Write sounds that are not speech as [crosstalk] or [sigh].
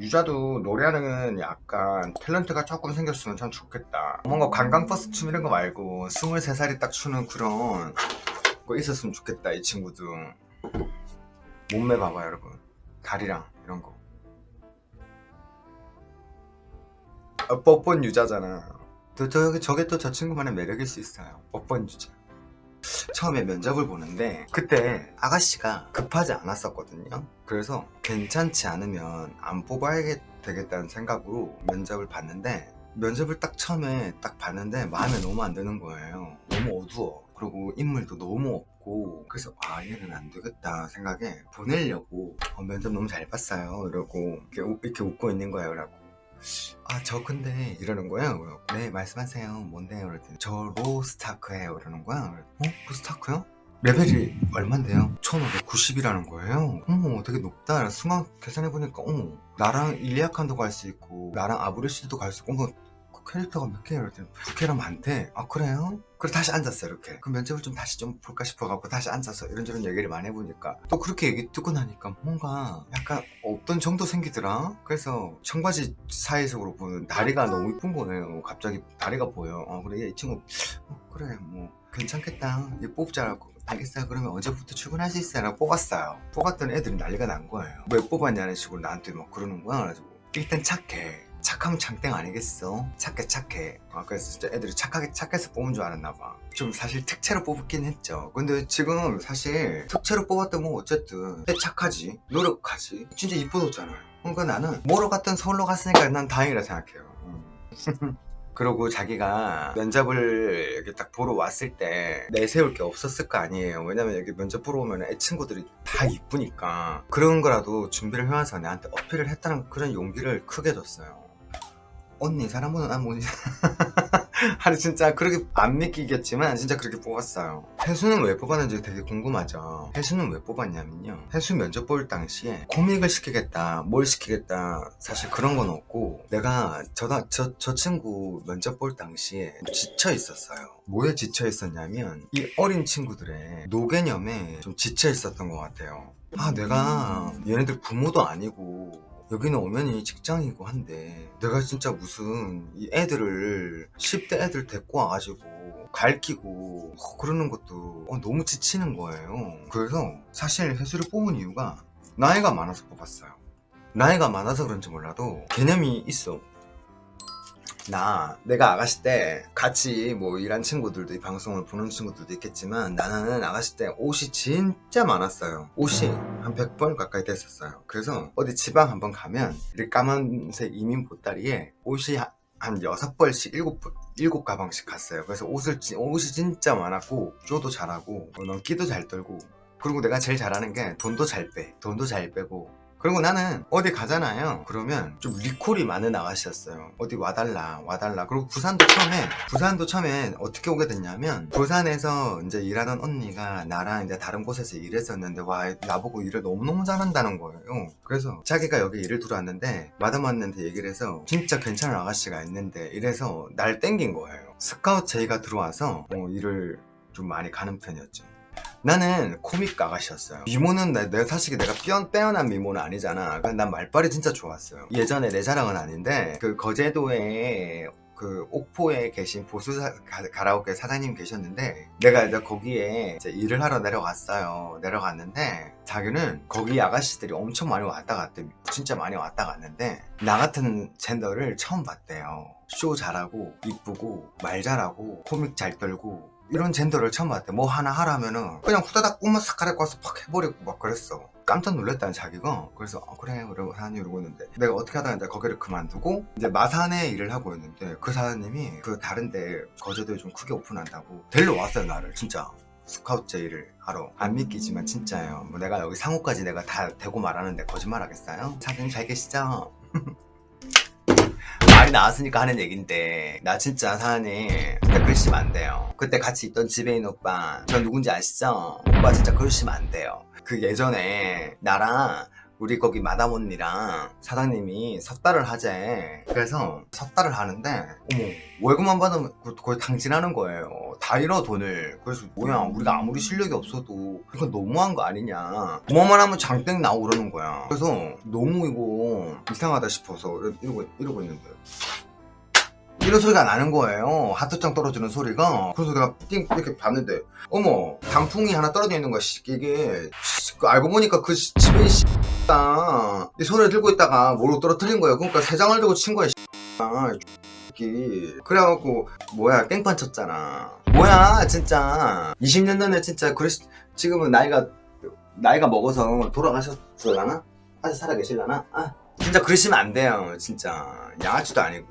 유자도 노래하는 약간 탤런트가 조금 생겼으면 참 좋겠다. 뭔가 관광버스 춤 이런 거 말고 23살이 딱 추는 그런 거 있었으면 좋겠다 이 친구도. 몸매 봐봐 여러분. 다리랑 이런 거. 어, 뻔뻔 유자잖아. 또 저, 저게 또 저 친구만의 매력일 수 있어요. 뻔뻔 유자 처음에 면접을 보는데 그때 아가씨가 급하지 않았었거든요. 그래서 괜찮지 않으면 안 뽑아야 되겠다는 생각으로 면접을 봤는데 면접을 딱 처음에 딱 봤는데 마음에 너무 안 드는 거예요. 너무 어두워. 그리고 인물도 너무 없고 그래서 아 얘는 안 되겠다 생각에 보내려고 어, 면접 너무 잘 봤어요. 이러고 이렇게, 우- 이렇게 웃고 있는 거예요 라고 아 저 근데 이러는 그래서, 네 말씀하세요. 뭔데요 그랬더니 저 로스타크예요. 이러는 거야. 어? 로스타크요? 레벨이 얼만데요? 1590이라는 거예요. 어머 되게 높다. 순간 계산해보니까 어머 나랑 일리아칸도 갈 수 있고 나랑 아브레시드도 갈 수 있고 어머 그 캐릭터가 몇 개예요? 그랬더니 두 개나 많대 아 그래요? 그래 다시 앉았어요 이렇게. 그 면접을 좀 다시 좀 볼까 싶어갖고 다시 앉아서 이런저런 얘기를 많이 해보니까 또 그렇게 얘기 듣고 나니까 뭔가 약간 없던 정도 생기더라? 그래서 청바지 사이적으로 보는 다리가 너무 이쁜 거예요. 갑자기 다리가 보여. 어 그래 이 친구 어, 그래 뭐 괜찮겠다. 얘 뽑자라고 알겠어요. 그러면 언제부터 출근할 수 있어요? 라고 뽑았어요. 뽑았더니 애들이 난리가 난 거예요. 왜 뽑았냐는 식으로 나한테 막 그러는 거야. 그래가지고 일단 착해 착하면 장땡 아니겠어? 착해 착해. 아, 그래서 진짜 애들이 착하게 착해서 뽑은 줄 알았나 봐좀 사실 특채로 뽑긴 했죠. 근데 지금 사실 특채로 뽑았던 뭐 어쨌든 애 착하지. 노력하지. 진짜 이뻐졌잖아요. 그러니까 나는 뭐로 갔든 서울로 갔으니까 난 다행이라 생각해요. 음. [laughs] 그러고 자기가 면접을 이렇게 딱 보러 왔을 때 내세울 게 없었을 거 아니에요. 왜냐면 여기 면접 보러 오면 애 친구들이 다 이쁘니까. 그런 거라도 준비를 해와서 나한테 어필을 했다는 그런 용기를 크게 줬어요 언니 사람보다 난 뭐지 아니 진짜 그렇게 안 믿기겠지만 진짜 그렇게 뽑았어요. 혜수는 왜 뽑았는지 되게 궁금하죠. 혜수는 왜 뽑았냐면요. 혜수 면접 볼 당시에 코믹을 시키겠다 뭘 시키겠다 사실 그런 건 없고 내가 저, 저, 저 친구 면접 볼 당시에 지쳐 있었어요. 뭐에 지쳐 있었냐면 이 어린 친구들의 노개념에 좀 지쳐 있었던 것 같아요. 아 내가 얘네들 부모도 아니고 여기는 오면이 직장이고 한데 내가 진짜 무슨 이 애들을 10대 애들 데리고 와가지고 갈키고 어, 그러는 것도 어, 너무 지치는 거예요. 그래서 사실 회수를 뽑은 이유가 나이가 많아서 뽑았어요. 나이가 많아서 그런지 몰라도 개념이 있어 나 내가 아가씨 때 같이 뭐 일한 친구들도 이 방송을 보는 친구들도 있겠지만 나는 아가씨 때 옷이 진짜 많았어요. 옷이 한 100번 가까이 됐었어요. 그래서 어디 지방 한번 가면 이렇게 까만색 이민 보따리에 옷이 한- 한 여섯 벌씩 일곱 벌- 일곱 가방씩 갔어요. 그래서 옷을 지- 옷이 진짜 많았고 쇼도 잘하고 어, 넘기도 잘 떨고 그리고 내가 제일 잘하는 게 돈도 잘 빼 돈도 잘 빼고 그리고 나는 어디 가잖아요. 그러면 좀 리콜이 많은 아가씨였어요. 어디 와달라 와달라. 그리고 부산도 처음에 부산도 처음에 어떻게 오게 됐냐면 부산에서 이제 일하던 언니가 나랑 이제 다른 곳에서 일했었는데 와 나보고 일을 너무너무 잘한다는 거예요. 그래서 자기가 여기 일을 들어왔는데 마담한테 얘기를 해서 진짜 괜찮은 아가씨가 있는데 이래서 날 땡긴 거예요. 스카우트 제의가 들어와서 어, 일을 좀 많이 가는 편이었죠 나는 코믹 아가씨였어요. 미모는 나, 내가 사실 내가 뼈, 빼어난 미모는 아니잖아. 그난 말빨이 진짜 좋았어요. 예전에 내 자랑은 아닌데 그 거제도에 그 옥포에 계신 보수 가라오케 사장님 계셨는데 내가 이제 거기에 이제 일을 하러 내려갔어요. 내려갔는데 자기는 거기 아가씨들이 엄청 많이 왔다 갔대. 진짜 많이 왔다 갔는데 나 같은 젠더를 처음 봤대요. 쇼 잘하고 이쁘고 말 잘하고 코믹 잘 떨고 이런 젠더를 처음 봤대 뭐 하나 하라면은 그냥 후다닥 꿈만 싹 가려고 와서 팍 해버리고 막 그랬어. 깜짝 놀랐다는 자기가. 그래서 어, 그래 그러고 사장님 이러고 있는데 내가 어떻게 하다가 이제 거기를 그만두고 이제 마산에 일을 하고 있는데 그 사장님이 그 다른데 거제도에 좀 크게 오픈한다고 데려왔어요 나를. 진짜. 스카우트 제의를 하러. 안 믿기지만 진짜예요. 뭐 내가 여기 상호까지 내가 다 대고 말하는데 거짓말 하겠어요? 사장님 잘 계시죠? [laughs] 말이 나왔으니까 하는 얘긴데 나 진짜 사장님 그때 그러시면 안 돼요 그때 같이 있던 지배인 오빠 저 누군지 아시죠? 오빠 진짜 그러시면 안 돼요 그 예전에 나랑 우리 거기 마담 언니랑 사장님이 섰다를 하재. 그래서 섰다를 하는데 어머 월급만 받으면 그- 거의 당진하는 거예요. 다 잃어 돈을. 그래서 뭐야 우리가 아무리 실력이 없어도 이건 너무한 거 아니냐. 뭐만 하면 장땡 나오고 그러는 거야. 그래서 너무 이거 이상하다 싶어서 이러고, 이러고 있는데 이런 소리가 나는 거예요. 하트장 떨어지는 소리가. 그래서 내가 띵 이렇게 봤는데 어머 단풍이 하나 떨어져 있는 거야 씨, 이게 씨, 그 알고 보니까 그 씨, 집에 씨, 이 손을 들고 있다가 뭐로 떨어뜨린 거예요. 그러니까 세 장을 들고 친 거야 씨, 새끼. 그래갖고 뭐야 깽판 쳤잖아. 뭐야 진짜. 20년 전에 진짜 그랬 지금은 나이가 나이가 먹어서 돌아가셨을라나? 아직 살아계실라나? 아 진짜 그러시면 안 돼요 진짜. 양아치도 아니고